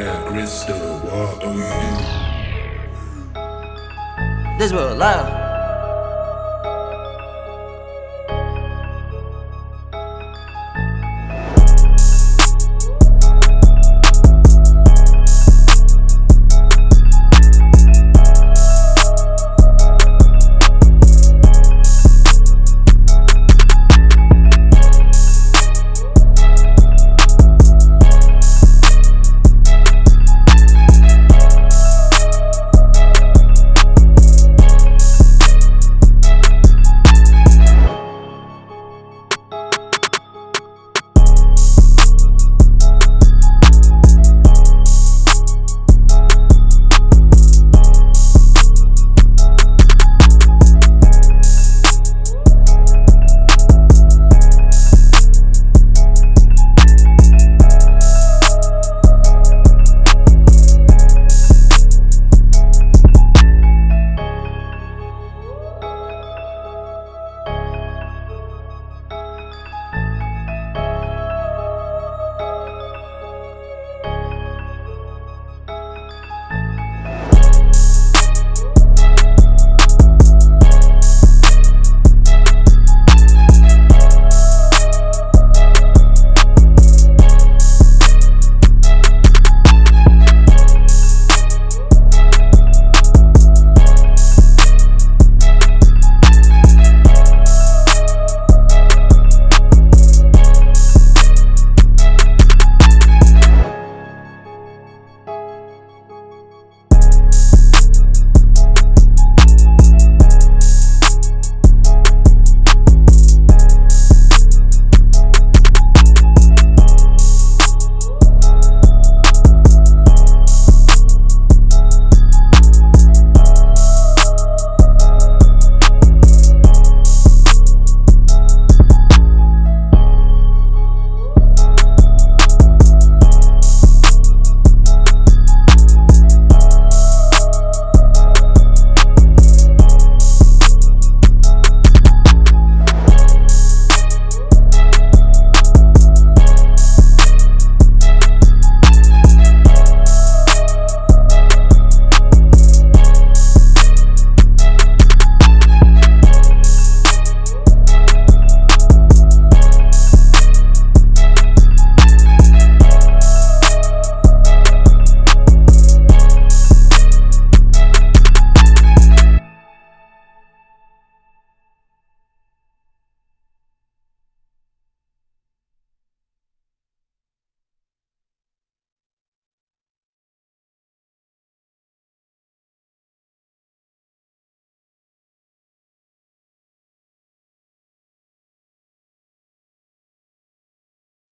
wear crystal. What are you? This world loud.